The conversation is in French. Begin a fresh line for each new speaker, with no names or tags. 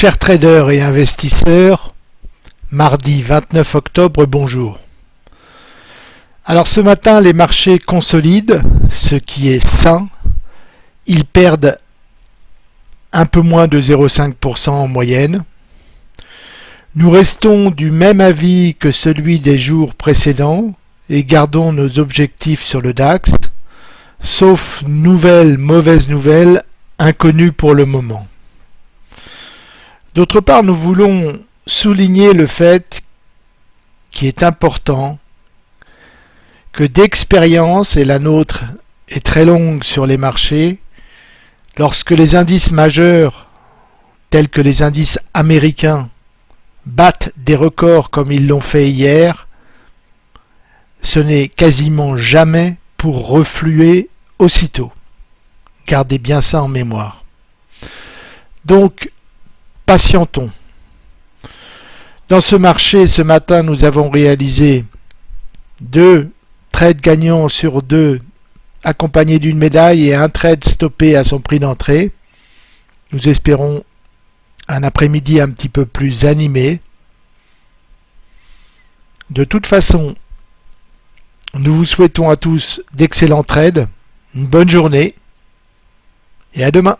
Chers traders et investisseurs, mardi 29 octobre, bonjour. Alors ce matin, les marchés consolident, ce qui est sain. Ils perdent un peu moins de 0,5% en moyenne. Nous restons du même avis que celui des jours précédents et gardons nos objectifs sur le DAX, sauf nouvelles mauvaises nouvelles inconnues pour le moment. D'autre part, nous voulons souligner le fait qui est important que d'expérience, et la nôtre est très longue sur les marchés, lorsque les indices majeurs, tels que les indices américains, battent des records comme ils l'ont fait hier, ce n'est quasiment jamais pour refluer aussitôt. Gardez bien ça en mémoire. Donc, patientons. Dans ce marché, ce matin, nous avons réalisé deux trades gagnants sur deux accompagnés d'une médaille et un trade stoppé à son prix d'entrée. Nous espérons un après-midi un petit peu plus animé. De toute façon, nous vous souhaitons à tous d'excellents trades, une bonne journée et à demain.